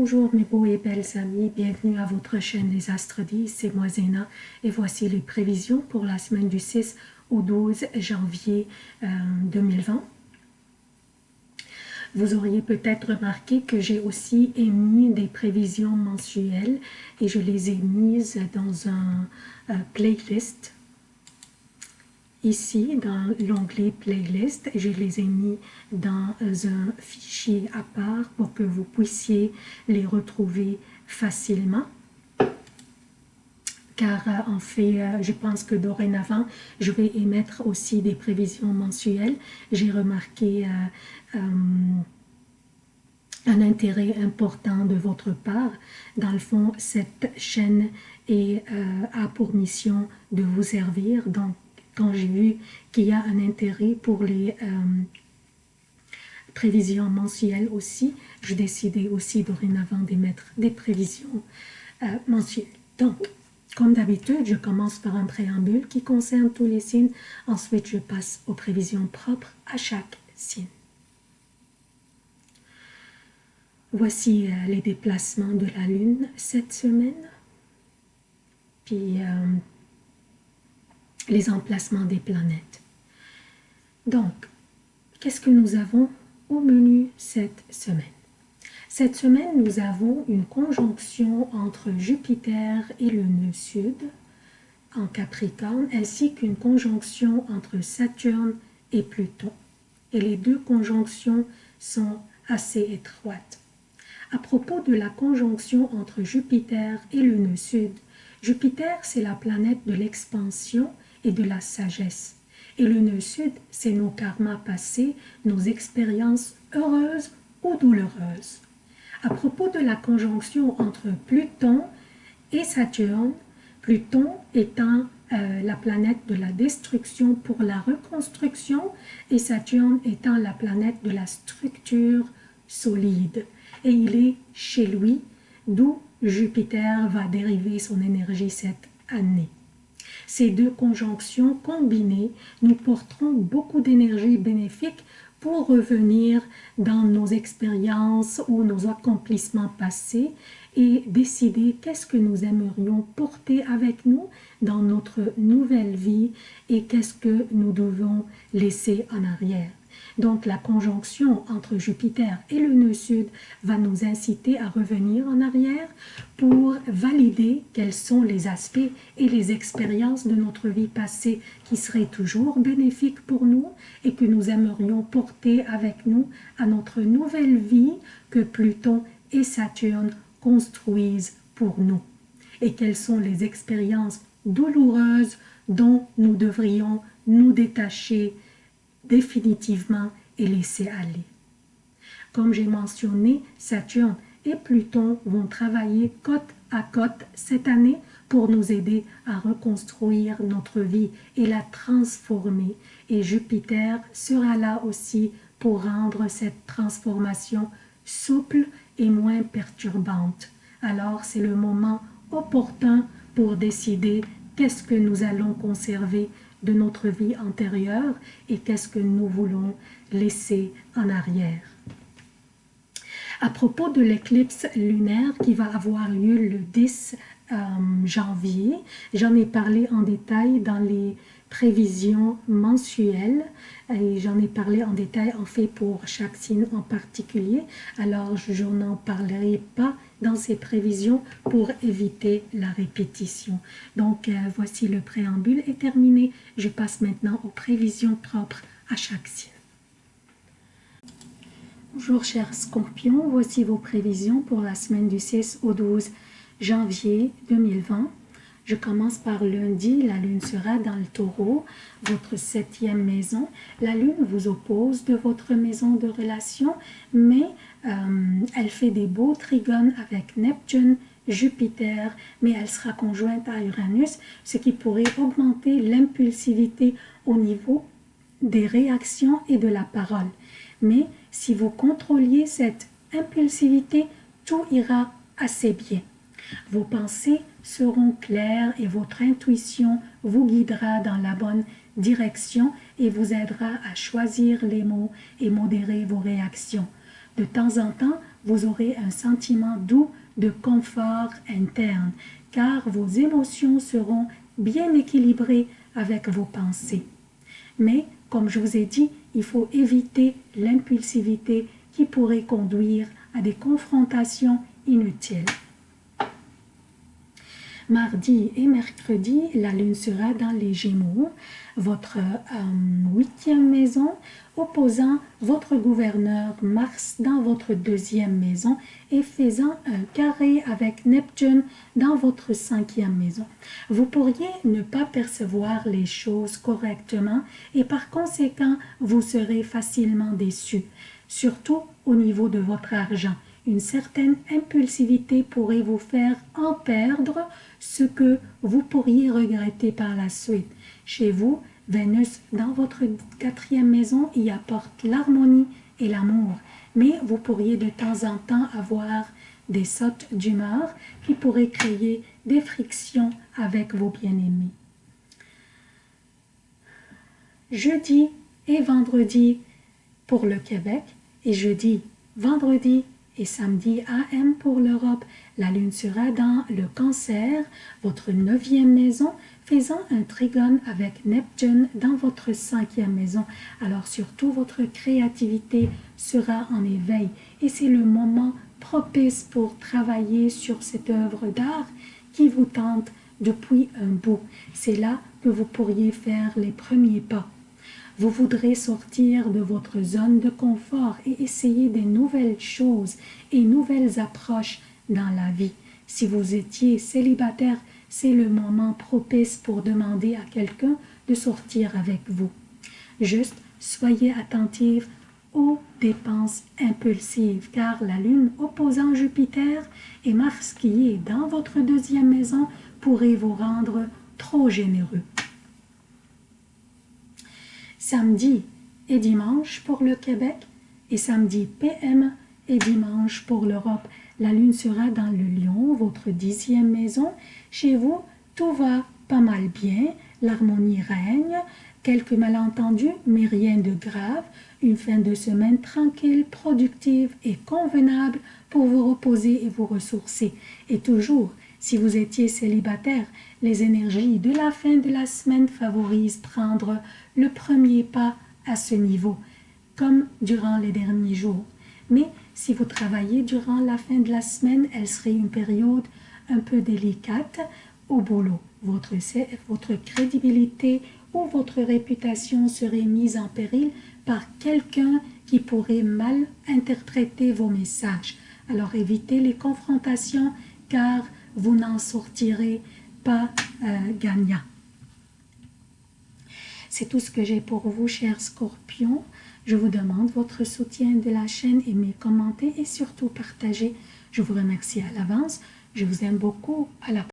Bonjour mes beaux et belles amis, bienvenue à votre chaîne Les Astres 10, c'est moi Zéna. Et voici les prévisions pour la semaine du 6 au 12 janvier 2020. Euh, Vous auriez peut-être remarqué que j'ai aussi émis des prévisions mensuelles et je les ai mises dans un euh, playlist ici dans l'onglet playlist je les ai mis dans un fichier à part pour que vous puissiez les retrouver facilement car euh, en fait, euh, je pense que dorénavant, je vais émettre aussi des prévisions mensuelles. J'ai remarqué euh, un intérêt important de votre part. Dans le fond, cette chaîne est, a pour mission de vous servir. Donc, quand j'ai vu qu'il y a un intérêt pour les euh, prévisions mensuelles aussi, je décidais aussi dorénavant d'émettre des prévisions euh, mensuelles. Donc, comme d'habitude, je commence par un préambule qui concerne tous les signes. Ensuite, je passe aux prévisions propres à chaque signe. Voici euh, les déplacements de la Lune cette semaine. Puis, les emplacements des planètes. Donc, qu'est-ce que nous avons au menu cette semaine? Cette semaine, nous avons une conjonction entre Jupiter et le nœud sud en Capricorne, ainsi qu'une conjonction entre Saturne et Pluton. Et les deux conjonctions sont assez étroites. À propos de la conjonction entre Jupiter et le nœud sud, Jupiter, c'est la planète de l'expansion et de la sagesse. Et le nœud sud, c'est nos karmas passés, nos expériences heureuses ou douloureuses. À propos de la conjonction entre Pluton et Saturne, Pluton étant euh, la planète de la destruction pour la reconstruction et Saturne étant la planète de la structure solide. Et il est chez lui, d'où Jupiter va dériver son énergie cette année. Ces deux conjonctions combinées nous porteront beaucoup d'énergie bénéfique pour revenir dans nos expériences ou nos accomplissements passés et décider qu'est-ce que nous aimerions porter avec nous dans notre nouvelle vie et qu'est-ce que nous devons laisser en arrière. Donc la conjonction entre Jupiter et le nœud sud va nous inciter à revenir en arrière pour valider quels sont les aspects et les expériences de notre vie passée qui seraient toujours bénéfiques pour nous et que nous aimerions porter avec nous à notre nouvelle vie que Pluton et Saturne construisent pour nous. Et quelles sont les expériences douloureuses dont nous devrions nous détacher définitivement et laisser aller. Comme j'ai mentionné, Saturne et Pluton vont travailler côte à côte cette année pour nous aider à reconstruire notre vie et la transformer. Et Jupiter sera là aussi pour rendre cette transformation souple et moins perturbante. Alors c'est le moment opportun pour décider qu'est-ce que nous allons conserver de notre vie antérieure et qu'est-ce que nous voulons laisser en arrière. À propos de l'éclipse lunaire qui va avoir lieu le 10 euh, janvier, j'en ai parlé en détail dans les prévisions mensuelles et j'en ai parlé en détail en fait pour chaque signe en particulier alors je n'en parlerai pas dans ces prévisions pour éviter la répétition. Donc euh, voici le préambule est terminé. Je passe maintenant aux prévisions propres à chaque signe. Bonjour chers scorpions, voici vos prévisions pour la semaine du 6 au 12 janvier 2020. Je commence par lundi, la lune sera dans le taureau, votre septième maison. La lune vous oppose de votre maison de relation, mais euh, elle fait des beaux trigones avec Neptune, Jupiter, mais elle sera conjointe à Uranus, ce qui pourrait augmenter l'impulsivité au niveau des réactions et de la parole. Mais si vous contrôliez cette impulsivité, tout ira assez bien. Vos pensées seront claires et votre intuition vous guidera dans la bonne direction et vous aidera à choisir les mots et modérer vos réactions. De temps en temps, vous aurez un sentiment doux de confort interne, car vos émotions seront bien équilibrées avec vos pensées. Mais, comme je vous ai dit, il faut éviter l'impulsivité qui pourrait conduire à des confrontations inutiles. Mardi et mercredi, la lune sera dans les Gémeaux, votre euh, huitième maison, opposant votre gouverneur Mars dans votre deuxième maison et faisant un carré avec Neptune dans votre cinquième maison. Vous pourriez ne pas percevoir les choses correctement et par conséquent, vous serez facilement déçu, surtout au niveau de votre argent une certaine impulsivité pourrait vous faire en perdre ce que vous pourriez regretter par la suite. Chez vous, Vénus, dans votre quatrième maison, y apporte l'harmonie et l'amour, mais vous pourriez de temps en temps avoir des sautes d'humeur qui pourraient créer des frictions avec vos bien-aimés. Jeudi et vendredi pour le Québec et jeudi, vendredi et samedi AM pour l'Europe. La lune sera dans le cancer, votre neuvième maison, faisant un trigone avec Neptune dans votre cinquième maison. Alors surtout, votre créativité sera en éveil et c'est le moment propice pour travailler sur cette œuvre d'art qui vous tente depuis un bout. C'est là que vous pourriez faire les premiers pas. Vous voudrez sortir de votre zone de confort et essayer des nouvelles choses et nouvelles approches dans la vie. Si vous étiez célibataire, c'est le moment propice pour demander à quelqu'un de sortir avec vous. Juste soyez attentive aux dépenses impulsives, car la Lune opposant Jupiter et Mars qui est dans votre deuxième maison pourrait vous rendre trop généreux samedi et dimanche pour le Québec et samedi PM et dimanche pour l'Europe. La lune sera dans le lion, votre dixième maison. Chez vous, tout va pas mal bien, l'harmonie règne, quelques malentendus, mais rien de grave. Une fin de semaine tranquille, productive et convenable pour vous reposer et vous ressourcer. Et toujours, si vous étiez célibataire, les énergies de la fin de la semaine favorisent prendre le premier pas à ce niveau, comme durant les derniers jours. Mais si vous travaillez durant la fin de la semaine, elle serait une période un peu délicate au boulot. Votre, votre crédibilité ou votre réputation serait mise en péril par quelqu'un qui pourrait mal interpréter vos messages. Alors évitez les confrontations car vous n'en sortirez pas euh, gagnant. C'est tout ce que j'ai pour vous, chers scorpions. Je vous demande votre soutien de la chaîne, aimez, commentez et surtout partagez. Je vous remercie à l'avance. Je vous aime beaucoup. À la